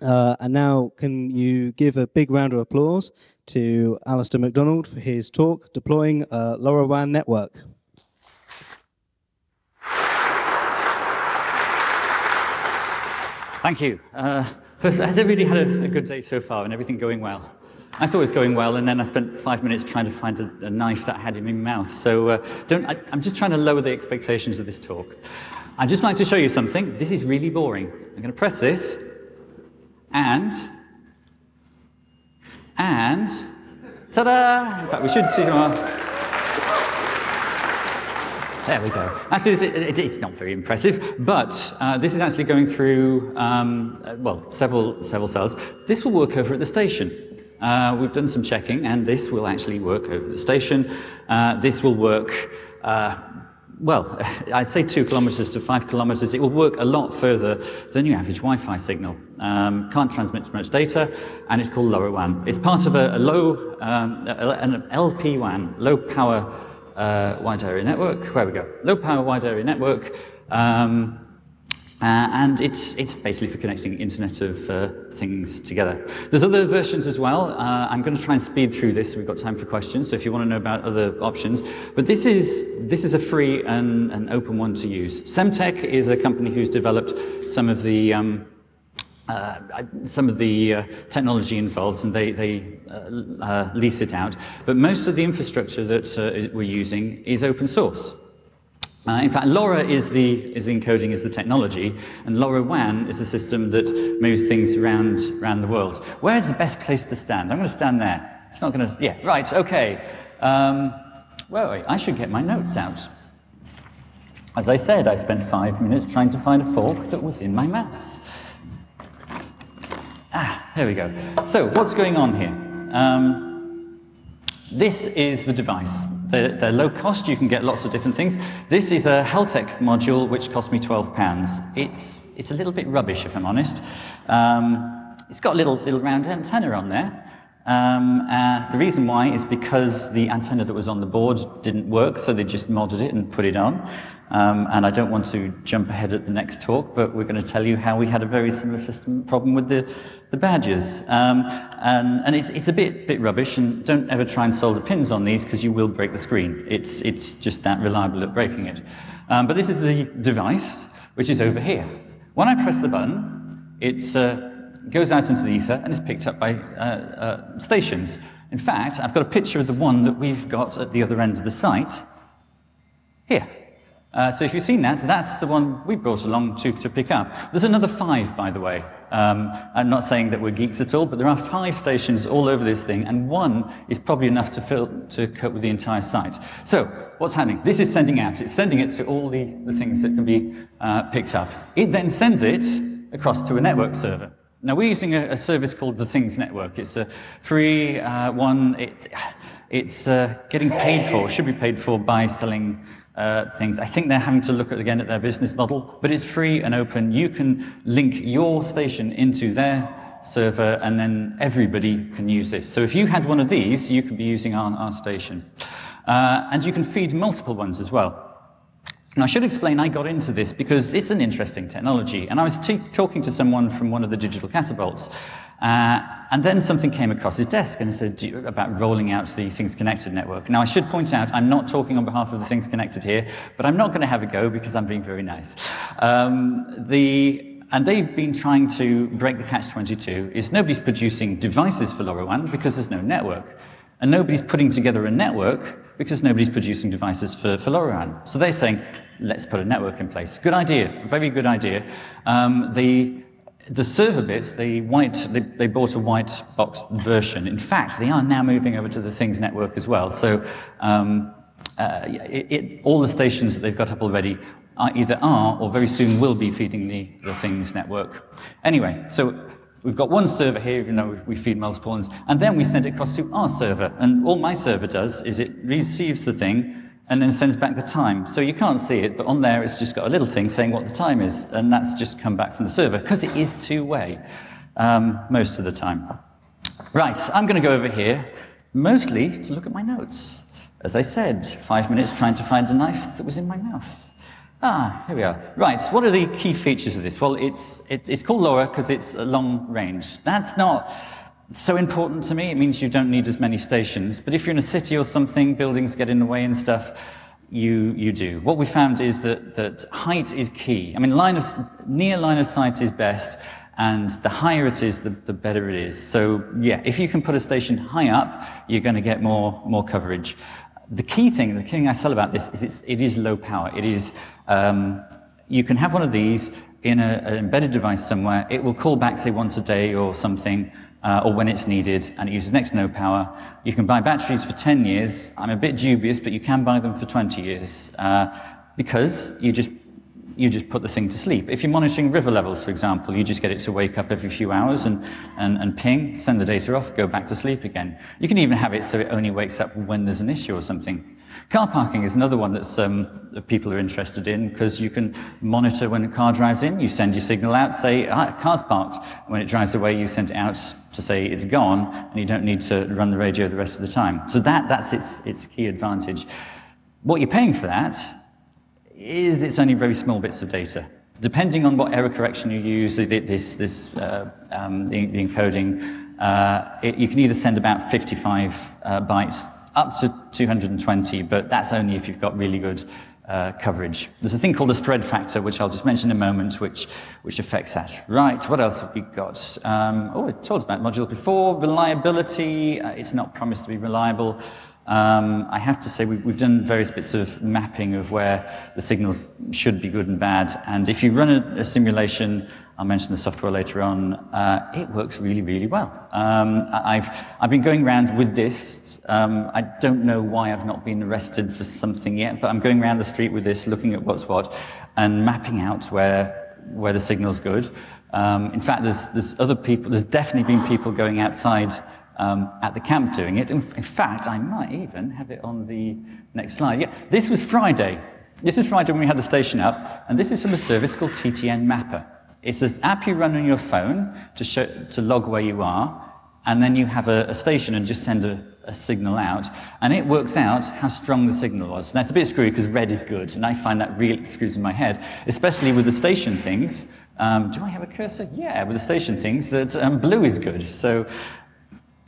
Uh, and now, can you give a big round of applause to Alistair McDonald for his talk, Deploying a LoRaWAN Network. Thank you. Uh, first, has everybody had a, a, good day so far and everything going well? I thought it was going well, and then I spent five minutes trying to find a, a knife that I had in my mouth. So uh, don't, I, I'm just trying to lower the expectations of this talk. I'd just like to show you something. This is really boring. I'm going to press this, and, and, ta-da! In fact, we should see some There we go. Actually, it, it, it's not very impressive, but uh, this is actually going through, um, uh, well, several, several cells. This will work over at the station. Uh, we've done some checking, and this will actually work over the station. Uh, this will work uh, well, I'd say two kilometers to five kilometers. It will work a lot further than your average Wi-Fi signal. Um, can't transmit as much data, and it's called LoRaWAN. It's part of a, a low, um, an LPWAN, low power uh, wide area network. Where we go? Low power wide area network. Um, uh, and it's, it's basically for connecting Internet of uh, Things together. There's other versions as well. Uh, I'm going to try and speed through this. We've got time for questions, so if you want to know about other options. But this is, this is a free and an open one to use. Semtech is a company who's developed some of the um, uh, some of the uh, technology involved and they, they uh, uh lease it out. But most of the infrastructure that uh, we're using is open source. Uh, in fact, LoRa is the, is the encoding, is the technology, and LoRaWAN is a system that moves things around, around the world. Where's the best place to stand? I'm going to stand there. It's not going to, yeah, right, okay. Um, well, wait, I should get my notes out. As I said, I spent five minutes trying to find a fork that was in my mouth. Ah, there we go. So, what's going on here? Um, this is the device. They're, they're, low cost, you can get lots of different things. This is a Heltec module which cost me £12. It's, it's a little bit rubbish, if I'm honest. Um, it's got a little, little round antenna on there. Um, uh, the reason why is because the antenna that was on the board didn't work, so they just modded it and put it on. Um, and I don't want to jump ahead at the next talk, but we're going to tell you how we had a very similar system problem with the, the badges. Um, and and it's, it's a bit, bit rubbish, and don't ever try and solder pins on these because you will break the screen. It's, it's just that reliable at breaking it. Um, but this is the device, which is over here. When I press the button, it uh, goes out into the ether and is picked up by uh, uh, stations. In fact, I've got a picture of the one that we've got at the other end of the site here. Uh, so if you've seen that, that's the one we brought along to, to pick up. There's another five, by the way. Um, I'm not saying that we're geeks at all, but there are five stations all over this thing, and one is probably enough to, fill, to cope with the entire site. So what's happening? This is sending out. It's sending it to all the, the things that can be uh, picked up. It then sends it across to a network server. Now, we're using a, a service called the Things Network. It's a free uh, one. It, it's uh, getting paid for, should be paid for by selling uh, things. I think they're having to look at, again at their business model, but it's free and open. You can link your station into their server and then everybody can use this. So if you had one of these, you could be using our, our station. Uh, and you can feed multiple ones as well. And I should explain I got into this because it's an interesting technology. And I was talking to someone from one of the digital catapults, uh, and then something came across his desk and said about rolling out the Things Connected network. Now, I should point out, I'm not talking on behalf of the Things Connected here, but I'm not going to have a go because I'm being very nice. Um, the, and they've been trying to break the catch-22 is nobody's producing devices for LoRaWAN because there's no network. And nobody's putting together a network because nobody's producing devices for, for LoRaWAN. So they're saying, let's put a network in place. Good idea, very good idea. Um, the, the server bits, the white, they, they, bought a white box version. In fact, they are now moving over to the Things network as well. So um, uh, it, it, all the stations that they've got up already are either are or very soon will be feeding the, the Things network. Anyway, so we've got one server here, you know, we feed multiple ones, and then we send it across to our server. And all my server does is it receives the thing, and then sends back the time. So you can't see it, but on there it's just got a little thing saying what the time is, and that's just come back from the server, because it is two-way um, most of the time. Right, I'm going to go over here, mostly to look at my notes. As I said, five minutes trying to find a knife that was in my mouth. Ah, here we are. Right, what are the key features of this? Well, it's, it, it's called LoRa because it's long range. That's not so important to me. It means you don't need as many stations. But if you're in a city or something, buildings get in the way and stuff, you, you do. What we found is that, that height is key. I mean, line of, near line of sight is best, and the higher it is, the, the better it is. So yeah, if you can put a station high up, you're going to get more, more coverage. The key thing, the thing I sell about this is it's, it is low power. It is, um, you can have one of these in a, an embedded device somewhere. It will call back, say, once a day or something, uh, or when it's needed, and it uses next to no power. You can buy batteries for 10 years. I'm a bit dubious, but you can buy them for 20 years uh, because you just you just put the thing to sleep. If you're monitoring river levels, for example, you just get it to wake up every few hours and, and, and ping, send the data off, go back to sleep again. You can even have it so it only wakes up when there's an issue or something. Car parking is another one um, that people are interested in because you can monitor when a car drives in, you send your signal out, say, ah, car's parked. When it drives away, you send it out to say it's gone, and you don't need to run the radio the rest of the time. So that, that's its, its key advantage. What you're paying for that is it's only very small bits of data. Depending on what error correction you use, this, this uh, um, the, the, encoding, uh, it, you can either send about 55 uh, bytes up to 220, but that's only if you've got really good uh, coverage. There's a thing called the spread factor, which I'll just mention in a moment, which, which affects that. Right, what else have we got? Um, oh, I told about modules before. Reliability, uh, it's not promised to be reliable. Um, I have to say we, have done various bits of mapping of where the signals should be good and bad. And if you run a, a simulation, I'll mention the software later on, uh, it works really, really well. Um, I've, I've been going around with this. Um, I don't know why I've not been arrested for something yet, but I'm going around the street with this, looking at what's what, and mapping out where, where the signal's good. Um, in fact, there's, there's other people, there's definitely been people going outside um, at the camp doing it. In, in, fact, I might even have it on the next slide. Yeah, this was Friday. This is Friday when we had the station up, and this is from a service called TTN Mapper. It's an app you run on your phone to, show, to log where you are, and then you have a, a station and just send a, a, signal out, and it works out how strong the signal was. Now, it's a bit screwy because red is good, and I find that really screws in my head, especially with the station things. Um, do I have a cursor? Yeah, with the station things, that um, blue is good. So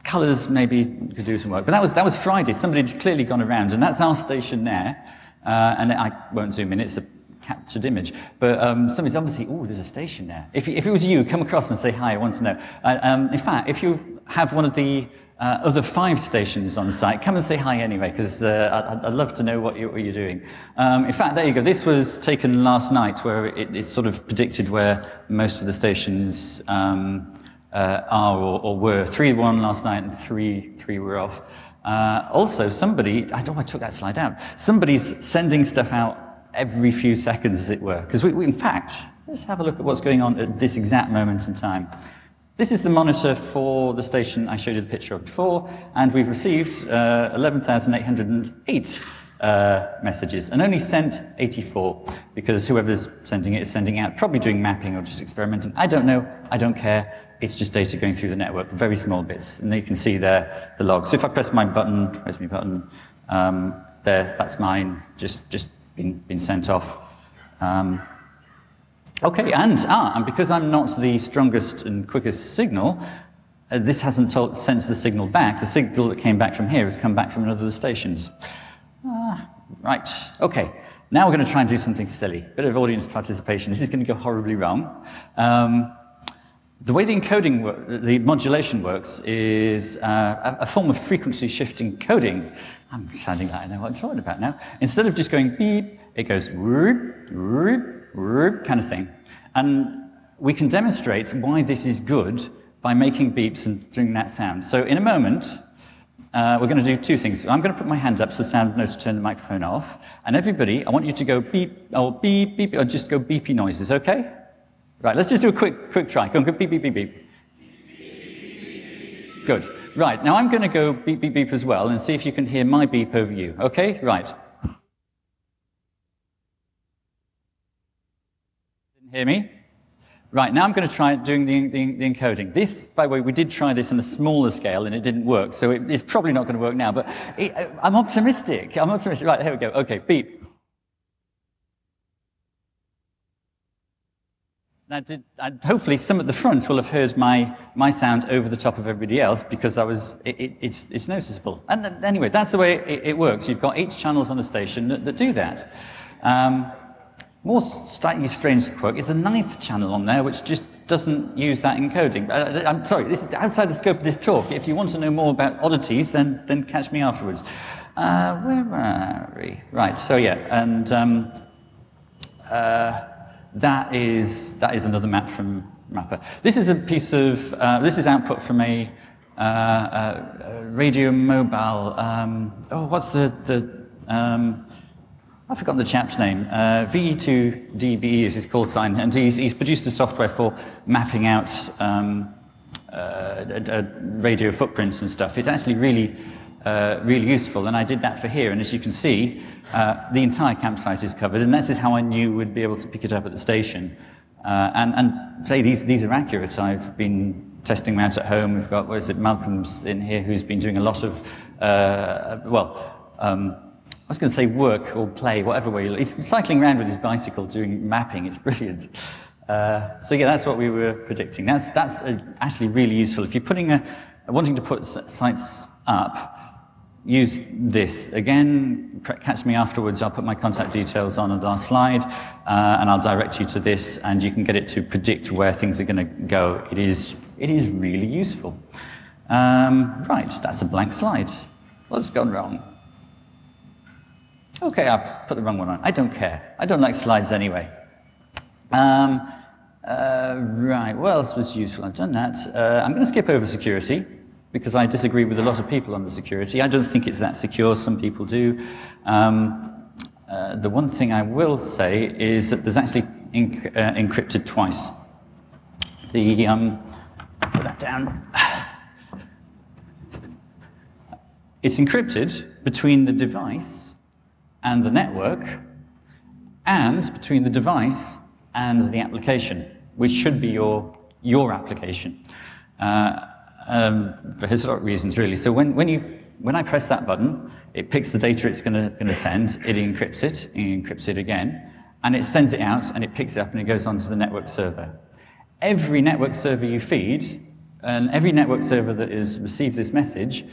Colours maybe could do some work. But that was, that was Friday. Somebody had clearly gone around, and that's our station there. Uh, and I won't zoom in, it's a captured image. But um, somebody's obviously, oh, there's a station there. If, if it was you, come across and say, hi, I want to know. Uh, um, in fact, if you have one of the uh, other five stations on site, come and say hi anyway, because uh, I'd, I'd, love to know what, you, what you're doing. Um, in fact, there you go. This was taken last night, where it, it sort of predicted where most of the stations um, uh, are or, or were. Three won last night and three, three were off. Uh, also, somebody, I don't know I took that slide out, somebody's sending stuff out every few seconds, as it were. Because we, we, in fact, let's have a look at what's going on at this exact moment in time. This is the monitor for the station I showed you the picture of before, and we've received uh, 11,808 uh, messages and only sent 84 because whoever's sending it is sending out, probably doing mapping or just experimenting. I don't know, I don't care. It's just data going through the network, very small bits. And you can see there the logs. So if I press my button, where's my button? Um, there, that's mine, just, just been, been sent off. Um, okay, and, ah, and because I'm not the strongest and quickest signal, uh, this hasn't told, sent the signal back. The signal that came back from here has come back from another of the stations. Ah, right, okay. Now we're going to try and do something silly. Bit of audience participation. This is going to go horribly wrong. Um, the way the encoding, the modulation works is uh, a, form of frequency shifting coding. I'm sounding like I know what I'm talking about now. Instead of just going beep, it goes roop, roop, roop kind of thing. And we can demonstrate why this is good by making beeps and doing that sound. So in a moment, uh, we're going to do two things. I'm going to put my hand up so the sound knows to turn the microphone off. And everybody, I want you to go beep, or beep, beep, or just go beepy noises, okay? Right, let's just do a quick, quick try. Go go beep, beep, beep, beep. Good. Right, now I'm going to go beep, beep, beep as well and see if you can hear my beep over you. Okay, right. Didn't hear me? Right, now I'm going to try doing the, the, the, encoding. This, by the way, we did try this on a smaller scale and it didn't work, so it, it's probably not going to work now, but it, I'm optimistic. I'm optimistic. Right, here we go. Okay, beep. Now, did, uh, hopefully, some at the front will have heard my, my sound over the top of everybody else because I was, it, it, it's, it's noticeable. And uh, anyway, that's the way it, it, works. You've got eight channels on the station that, that do that. Um, more slightly strange quirk is the ninth channel on there, which just doesn't use that encoding. Uh, I'm sorry, this is outside the scope of this talk. If you want to know more about oddities, then, then catch me afterwards. Uh, where are we? Right, so yeah, and um, uh, that is, that is another map from Mapper. This is a piece of, uh, this is output from a, uh, uh, radio mobile, um, oh, what's the, the um, I've forgotten the chap's name. Uh, VE2DBE is his call sign, and he's, he's produced a software for mapping out um, uh, radio footprints and stuff. It's actually really, uh, really useful, and I did that for here. And as you can see, uh, the entire campsite is covered, and this is how I knew we'd be able to pick it up at the station. Uh, and, and say these, these are accurate. I've been testing them out at home. We've got, what is it, Malcolm's in here who's been doing a lot of, uh, well, um, I was going to say work or play, whatever way. He's cycling around with his bicycle doing mapping. It's brilliant. Uh, so yeah, that's what we were predicting. That's, that's uh, actually really useful. If you're putting a, wanting to put sites up, use this. Again, catch me afterwards, I'll put my contact details on the last slide, uh, and I'll direct you to this, and you can get it to predict where things are going to go. It is, it is really useful. Um, right, that's a blank slide. What's gone wrong? Okay, I'll put the wrong one on. I don't care. I don't like slides anyway. Um, uh, right, what else was useful? I've done that. Uh, I'm going to skip over security because I disagree with a lot of people on the security. I don't think it's that secure, some people do. Um, uh, the one thing I will say is that there's actually uh, encrypted twice. The, um, put that down. It's encrypted between the device and the network, and between the device and the application, which should be your, your application. Uh, um, for historic reasons, really. So when, when, you, when I press that button, it picks the data it's going to send, it encrypts it, it encrypts it again, and it sends it out, and it picks it up, and it goes onto the network server. Every network server you feed, and every network server that has received this message,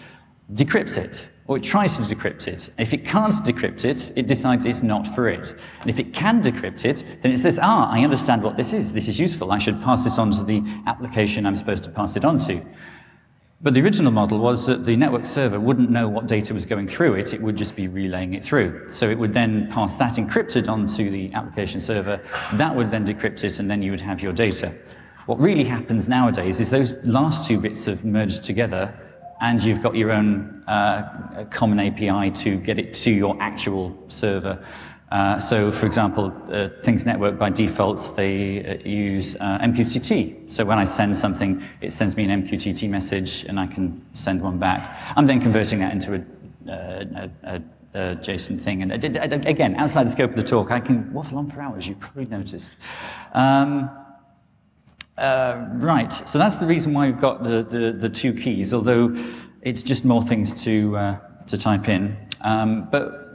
decrypts it, or it tries to decrypt it. If it can't decrypt it, it decides it's not for it. And if it can decrypt it, then it says, ah, I understand what this is. This is useful. I should pass this on to the application I'm supposed to pass it on to. But the original model was that the network server wouldn't know what data was going through it, it would just be relaying it through. So it would then pass that encrypted onto the application server, that would then decrypt it, and then you would have your data. What really happens nowadays is those last two bits have merged together, and you've got your own uh, common API to get it to your actual server. Uh, so, for example, uh, Things Network by default, they uh, use uh, MQTT. So when I send something, it sends me an MQTT message and I can send one back. I'm then converting that into a, uh, a, a, a JSON thing. And again, outside the scope of the talk, I can waffle on for hours, you probably noticed. Um, uh, right, so that's the reason why we've got the, the, the two keys, although it's just more things to, to type in. Um, but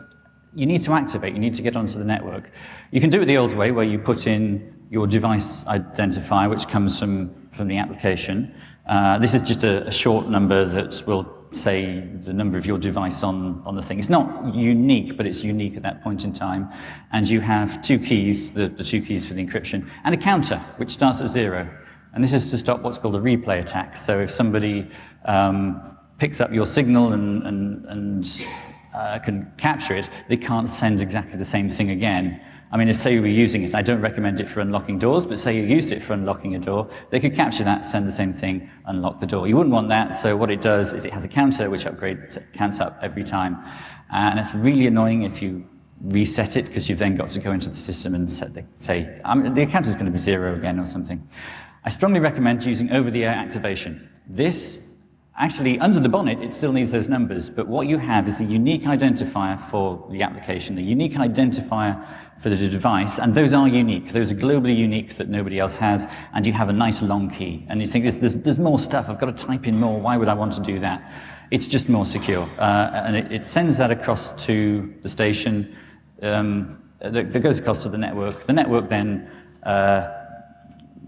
you need to activate, you need to get onto the network. You can do it the old way where you put in your device identifier, which comes from, from the application. Uh, this is just a, a, short number that will say the number of your device on, on the thing. It's not unique, but it's unique at that point in time. And you have two keys, the, the two keys for the encryption, and a counter, which starts at zero. And this is to stop what's called a replay attack. So if somebody um, picks up your signal and, and, and uh, can capture it, they can't send exactly the same thing again. I mean, if say you were using it, I don't recommend it for unlocking doors, but say you used it for unlocking a door, they could capture that, send the same thing, unlock the door. You wouldn't want that, so what it does is it has a counter which upgrades, counts up every time. And it's really annoying if you reset it, because you've then got to go into the system and set the, say, um, the counter is going to be zero again or something. I strongly recommend using over-the-air activation. This Actually, under the bonnet, it still needs those numbers, but what you have is a unique identifier for the application, a unique identifier for the device, and those are unique. Those are globally unique that nobody else has, and you have a nice long key. And you think, there's, there's, there's more stuff, I've got to type in more, why would I want to do that? It's just more secure. Uh, and it, it, sends that across to the station, um, that, that, goes across to the network. The network then uh,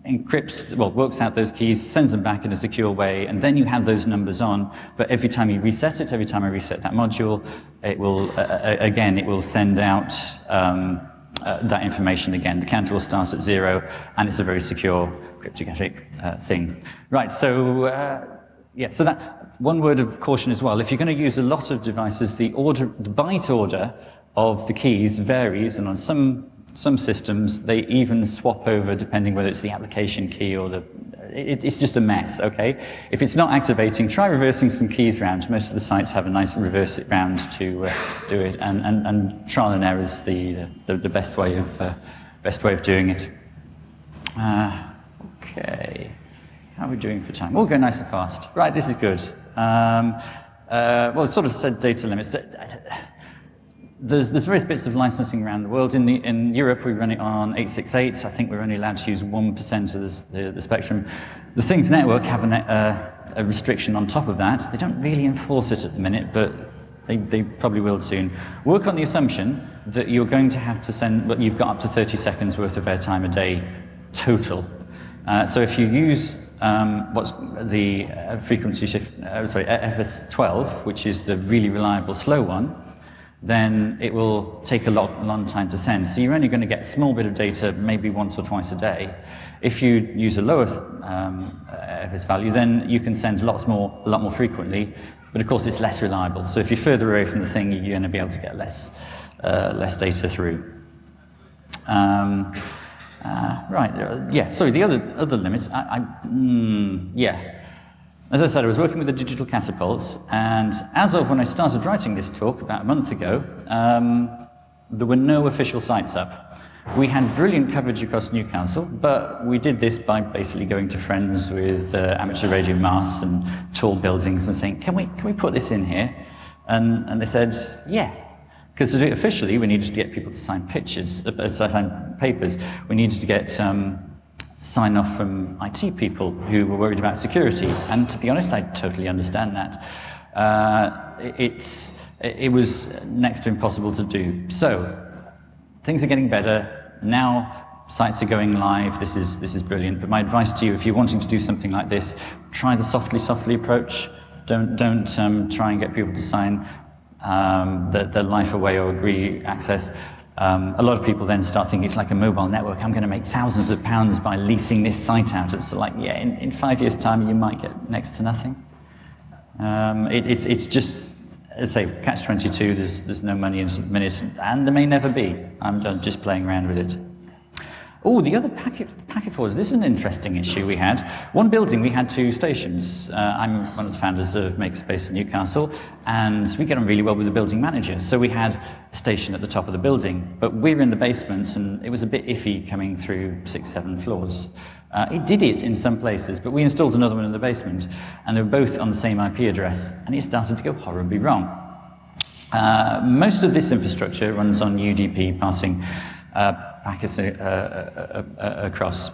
encrypts, well, works out those keys, sends them back in a secure way, and then you have those numbers on. But every time you reset it, every time I reset that module, it will, uh, uh again, it will send out um, uh, that information again. The counter will start at zero, and it's a very secure cryptographic uh, thing. Right, so, uh, yeah, so that, one word of caution as well. If you're going to use a lot of devices, the, order, the byte order of the keys varies, and on some some systems, they even swap over depending whether it's the application key or the... It, it's just a mess, okay? If it's not activating, try reversing some keys around. Most of the sites have a nice reverse it round to uh, do it, and, and, and trial and error is the, the, the best, way of, uh, best way of doing it. Uh, okay, how are we doing for time? We'll go nice and fast. Right, this is good. Um, uh, well, sort of said data limits there's, there's various bits of licensing around the world. In, the, in Europe, we run it on 868. I think we're only allowed to use 1% of the, the, spectrum. The Things Network have a, uh, a restriction on top of that. They don't really enforce it at the minute, but they, they, probably will soon. Work on the assumption that you're going to have to send, but you've got up to 30 seconds worth of airtime a day total. Uh, so if you use um, what's the uh, frequency shift, uh, sorry, FS12, which is the really reliable slow one, then it will take a lot, long time to send. So you're only going to get a small bit of data maybe once or twice a day. If you use a lower um, FS value, then you can send lots more, a lot more frequently, but of course it's less reliable. So if you're further away from the thing, you're going to be able to get less, uh, less data through. Um, uh, right, uh, yeah, sorry, the other, other limits, I, I mm, yeah, as I said, I was working with the Digital Catapult, and as of when I started writing this talk about a month ago, um, there were no official sites up. We had brilliant coverage across Newcastle, but we did this by basically going to friends with uh, amateur radio masts and tall buildings and saying, can we, can we put this in here? And, and they said, yeah. Because to do it officially, we needed to get people to sign pictures, uh, sign papers. We needed to get um, sign off from IT people who were worried about security. And to be honest, I totally understand that. Uh, it's, it was next to impossible to do. So things are getting better. Now sites are going live. This is, this is brilliant. But my advice to you, if you're wanting to do something like this, try the softly, softly approach. Don't, don't um, try and get people to sign um, the, the life away or agree access. Um, a lot of people then start thinking it's like a mobile network. I'm going to make thousands of pounds by leasing this site out. It's like, yeah, in, in five years' time, you might get next to nothing. Um, it, it's, it's just, as I say, catch-22, there's, there's no money in and there may never be. I'm just playing around with it. Oh, the other packet, packet forwarders. This is an interesting issue we had. One building, we had two stations. Uh, I'm one of the founders of Makerspace in Newcastle, and we get on really well with the building manager. So we had a station at the top of the building, but we were in the basement, and it was a bit iffy coming through six, seven floors. Uh, it did it in some places, but we installed another one in the basement, and they were both on the same IP address, and it started to go horribly wrong. Uh, most of this infrastructure runs on UDP passing uh, packets uh, uh, uh, across.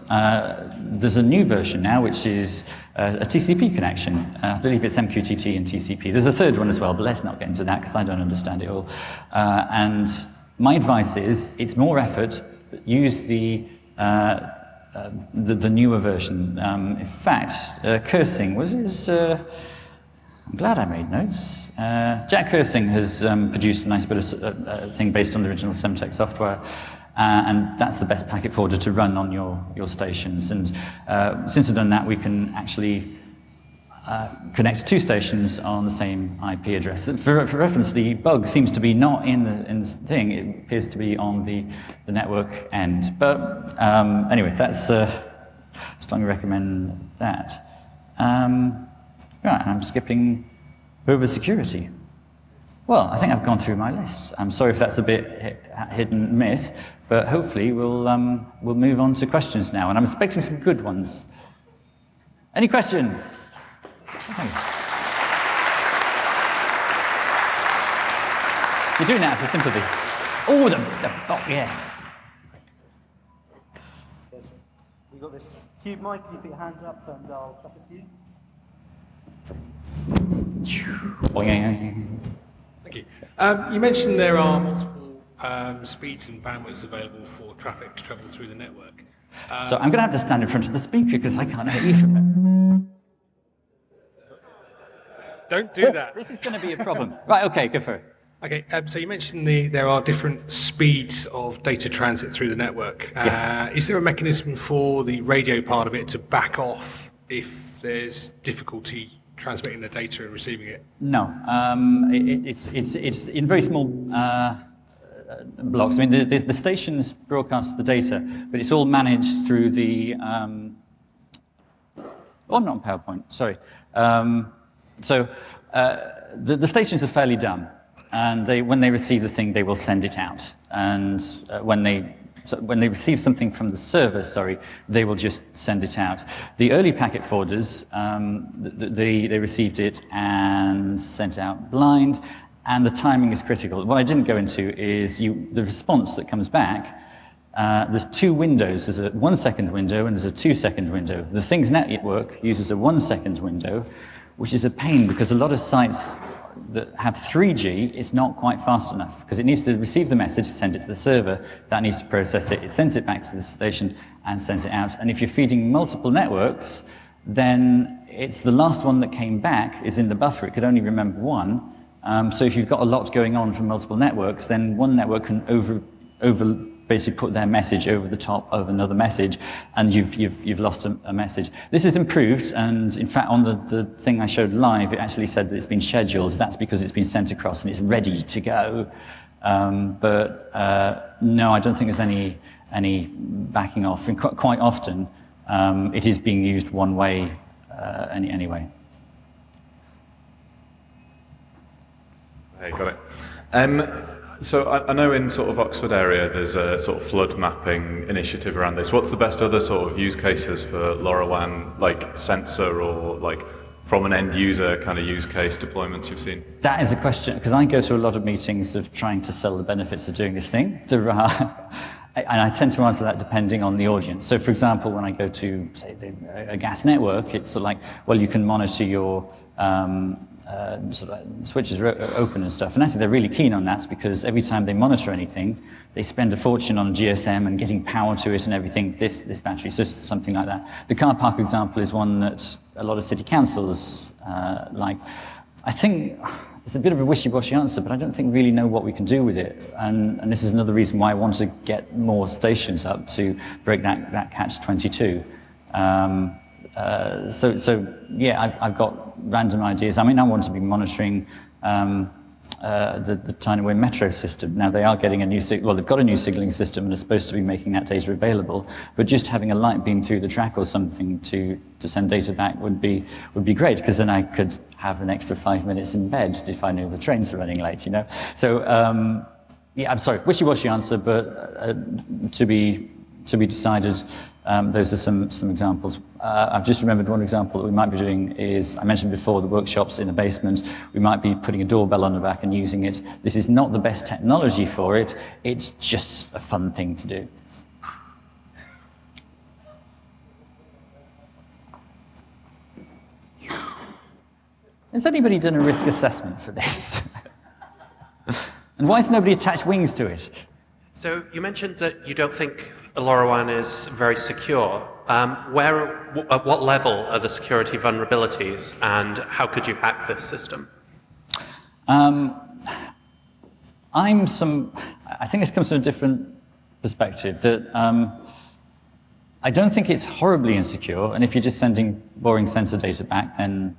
there's a new version now, which is a TCP connection. I believe it's MQTT and TCP. There's a third one as well, but let's not get into that because I don't understand it all. and my advice is, it's more effort, use the uh, the, the, newer version. Um, in fact, uh, was his. Uh, I'm glad I made notes. Jac Kersing has um, produced a nice bit of thing based on the original Semtech software. Uh, and that's the best packet forwarder to run on your, your stations. And uh, since I've done that, we can actually uh, connect two stations on the same IP address. For, for, reference, the bug seems to be not in the, in the thing, it appears to be on the, the network end. But um, anyway, that's, uh, strongly recommend that. Um, right, I'm skipping over security. Well, I think I've gone through my list. I'm sorry if that's a bit hit and miss, but hopefully we'll, um, we'll move on to questions now, and I'm expecting some good ones. Any questions? You're doing that as a sympathy. Oh, the, the oh, yes. Yes, we got this cube mic. You put your hands up, and I'll tap it to you. Thank you. Um, you mentioned there are multiple um, speeds and bandwidths available for traffic to travel through the network. so I'm going to have to stand in front of the speaker because I can't hear you from it. Don't do that. This is going to be a problem. right, okay, go for it. Okay, um, so you mentioned the, there are different speeds of data transit through the network. Uh, Yeah. Is there a mechanism for the radio part of it to back off if there's difficulty transmitting the data and receiving it? No, um, it, it- it's, it's, it's in very small uh, uh, blocks. I mean, the, the, the stations broadcast the data, but it's all managed through the, um, oh, not on PowerPoint, sorry. Um, so uh, the, the stations are fairly dumb, and they, when they receive the thing, they will send it out. And uh, when they so when they receive something from the server, sorry, they will just send it out. The early packet forwarders, um, th- th- they, they received it and sent out blind, and the timing is critical. What I didn't go into is you, the response that comes back uh, there's two windows. There's a one second window and there's a two second window. The Things Network uses a one second window, which is a pain because a lot of sites that have 3G is not quite fast enough because it needs to receive the message, send it to the server, that needs to process it, it sends it back to the station and sends it out. And if you're feeding multiple networks, then it's the last one that came back is in the buffer. It could only remember one. Um, so if you've got a lot going on from multiple networks, then one network can over, over basically put their message over the top of another message, and you've, you've, you've lost a, a message. This is improved, and in fact, on the, the thing I showed live, it actually said that it's been scheduled. That's because it's been sent across and it's ready to go. Um, but uh, no, I don't think there's any, any backing off. And qu- quite often, um, it is being used one way uh, any, anyway. Hey, got it. Um, so I, I know in sort of Oxford area there's a sort of flood mapping initiative around this. What's the best other sort of use cases for LoRaWAN, like sensor or like from an end user kind of use case deployments you've seen? That is a question, because I go to a lot of meetings of trying to sell the benefits of doing this thing. There are, and I tend to answer that depending on the audience. So, for example, when I go to, say, the, a gas network, it's like, well, you can monitor your um, uh, sort of switches open and stuff. And actually, they're really keen on that because every time they monitor anything, they spend a fortune on GSM and getting power to it and everything, this, this battery, so something like that. The car park example is one that a lot of city councils uh, like. I think it's a bit of a wishy-washy answer, but I don't think really know what we can do with it. And, and this is another reason why I want to get more stations up to break that, that catch-22. Um, uh, so, so yeah, I've, I've got random ideas. I mean, I want to be monitoring um, uh, the, the Tineway metro system. Now they are getting a new, well, they've got a new signaling system and are supposed to be making that data available. But just having a light beam through the track or something to, to send data back would be, would be great because then I could have an extra five minutes in bed if I knew the trains are running late, you know? So, um, yeah, I'm sorry, wishy-washy answer, but uh, to be to be decided. Um, those are some some examples. Uh, I've just remembered one example that we might be doing is I mentioned before the workshops in the basement. We might be putting a doorbell on the back and using it. This is not the best technology for it. It's just a fun thing to do. Has anybody done a risk assessment for this? and why has nobody attached wings to it? So you mentioned that you don't think LoRaWAN is very secure. Um, where, at what level are the security vulnerabilities, and how could you hack this system? Um, I'm some. I think this comes from a different perspective. That um, I don't think it's horribly insecure, and if you're just sending boring sensor data back, then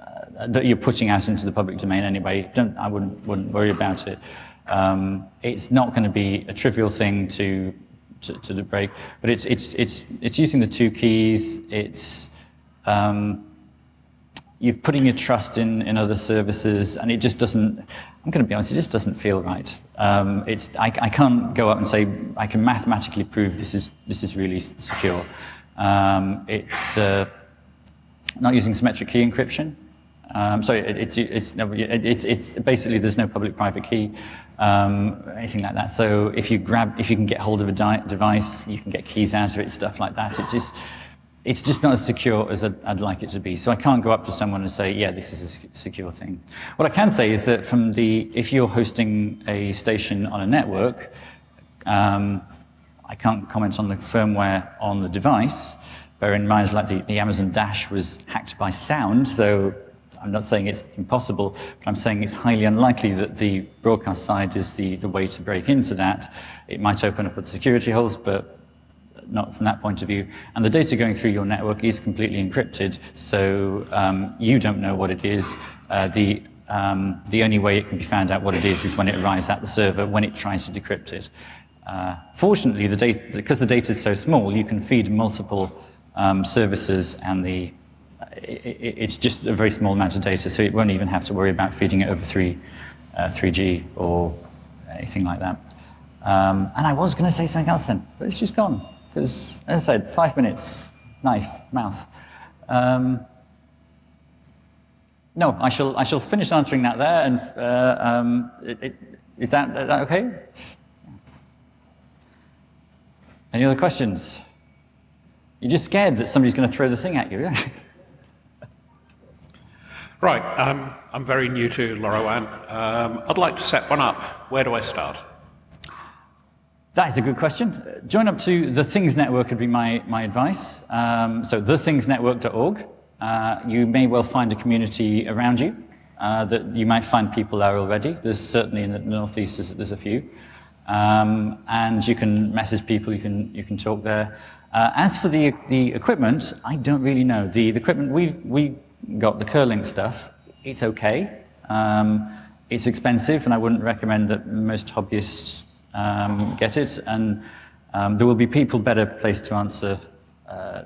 uh, that you're putting out into the public domain anyway. Don't I wouldn't wouldn't worry about it. Um, it's not going to be a trivial thing to to, to break, but it's it's it's it's using the two keys. It's um, you're putting your trust in, in other services, and it just doesn't. I'm going to be honest, it just doesn't feel right. Um, it's I, I can't go up and say I can mathematically prove this is this is really secure. Um, it's uh, not using symmetric key encryption. Um, so it, it's it's it's it's basically there's no public-private key, um, anything like that. So if you grab if you can get hold of a device, you can get keys out of it, stuff like that. It's just it's just not as secure as I'd, I'd like it to be. So I can't go up to someone and say, yeah, this is a secure thing. What I can say is that from the, if you're hosting a station on a network, um, I can't comment on the firmware on the device. Bear in mind, like the, the Amazon Dash was hacked by sound, so I'm not saying it's impossible, but I'm saying it's highly unlikely that the broadcast side is the, the way to break into that. It might open up other security holes, but not from that point of view. And the data going through your network is completely encrypted, so um, you don't know what it is. Uh, the, um, the only way it can be found out what it is is when it arrives at the server, when it tries to decrypt it. Uh, fortunately, the data, because the data is so small, you can feed multiple um, services and the it, it's just a very small amount of data, so it won't even have to worry about feeding it over 3, uh, 3G or anything like that. Um, and I was going to say something else then, but it's just gone. Because, as I said, five minutes, knife, mouth. Um, no, I shall, I shall finish answering that there, and uh, um, it, it, is, that, is that okay? Any other questions? You're just scared that somebody's going to throw the thing at you. right, um, I'm very new to LoRaWAN. Um, I'd like to set one up. Where do I start? That is a good question. Join up to the Things Network would be my, my advice. Um, so thethingsnetwork.org. Uh, you may well find a community around you uh, that you might find people there already. There's certainly in the Northeast, there's, there's a few. Um, and you can message people, you can, you can talk there. Uh, as for the, the equipment, I don't really know. The, the equipment, we've we got the Kerlink stuff. It's okay. Um, it's expensive, and I wouldn't recommend that most hobbyists um, get it. And um, there will be people better placed to answer uh,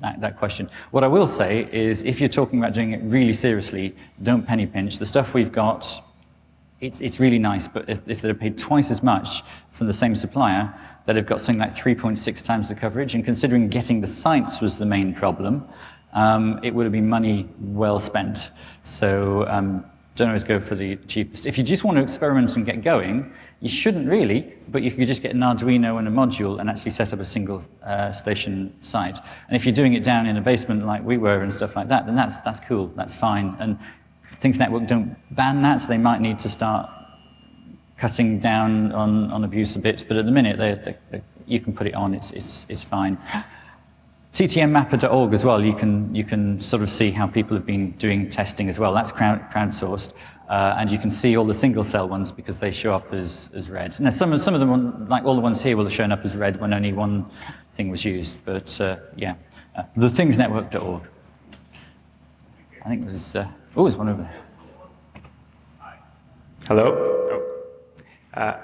that, that, question. What I will say is, if you're talking about doing it really seriously, don't penny pinch. The stuff we've got it's, it's really nice, but if, if they're paid twice as much from the same supplier, that have got something like 3.6 times the coverage, and considering getting the sites was the main problem, um, it would have been money well spent. So um, don't always go for the cheapest. If you just want to experiment and get going, you shouldn't really, but you could just get an Arduino and a module and actually set up a single uh, station site. And if you're doing it down in a basement like we were and stuff like that, then that's, that's cool, that's fine. And Things Network don't ban that, so they might need to start cutting down on, on abuse a bit, but at the minute, they, they, they, you can put it on, it's, it's, it's fine. TTNmapper.org as well, you can, you can sort of see how people have been doing testing as well. That's crowd, crowdsourced, uh, and you can see all the single cell ones because they show up as, as red. Now, some, some of them, like all the ones here, will have shown up as red when only one thing was used, but uh, yeah. Uh, thethingsnetwork.org. I think there's... Uh, Oh, there's one over there. Hello? Oh. Uh,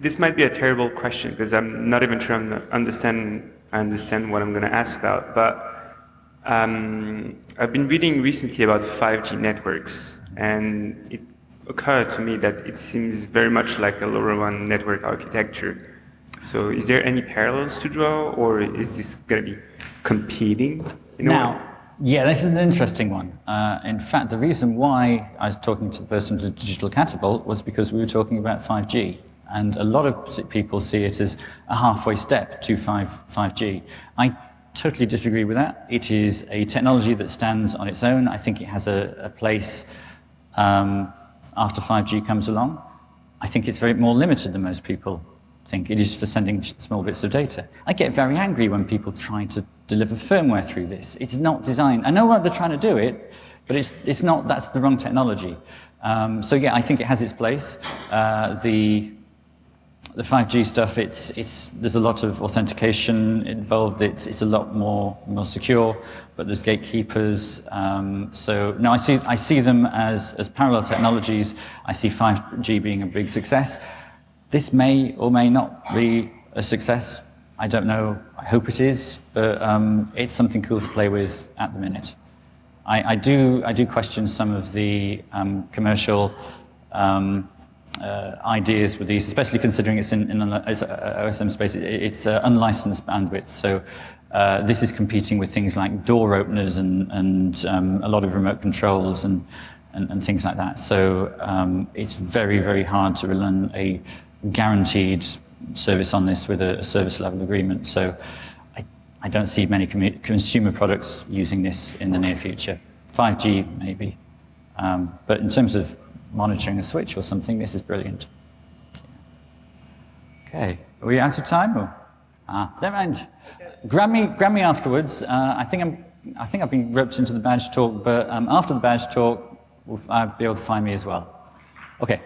this might be a terrible question because I'm not even sure I understand, I understand what I'm going to ask about. But um, I've been reading recently about 5G networks, and it occurred to me that it seems very much like a LoRaWAN network architecture. So is there any parallels to draw, or is this going to be competing? In now, yeah, this is an interesting one. Uh, in fact, the reason why I was talking to the person at Digital Catapult was because we were talking about 5G. And a lot of people see it as a halfway step to 5, 5G. I totally disagree with that. It is a technology that stands on its own. I think it has a, a place um, after 5G comes along. I think it's very more limited than most people think. It is for sending small bits of data. I get very angry when people try to deliver firmware through this. It's not designed. I know what they're trying to do it, but it's, it's not, that's the wrong technology. Um, so yeah, I think it has its place. Uh, the, the 5G stuff, it's, it's, there's a lot of authentication involved. It's, it's a lot more, more secure, but there's gatekeepers. Um, so no, I see, I see them as, as parallel technologies. I see 5G being a big success. This may or may not be a success. I don't know. I hope it is, but um, it's something cool to play with at the minute. I, I do, I do question some of the um, commercial um, uh, ideas with these, especially considering it's in, in an ISM space. It, it's uh, unlicensed bandwidth, so uh, this is competing with things like door openers and, and um, a lot of remote controls and, and, and things like that. So um, it's very, very hard to run a guaranteed service on this with a, a service level agreement. So I, I don't see many consumer products using this in the near future. 5G maybe. Um, but in terms of monitoring a switch or something, this is brilliant. Okay, are we out of time? Or? Ah, never mind. Grab me, grab me afterwards. Uh, I think I'm, I think I've been roped into the badge talk, but um, after the badge talk, I'll be able to find me as well. Okay.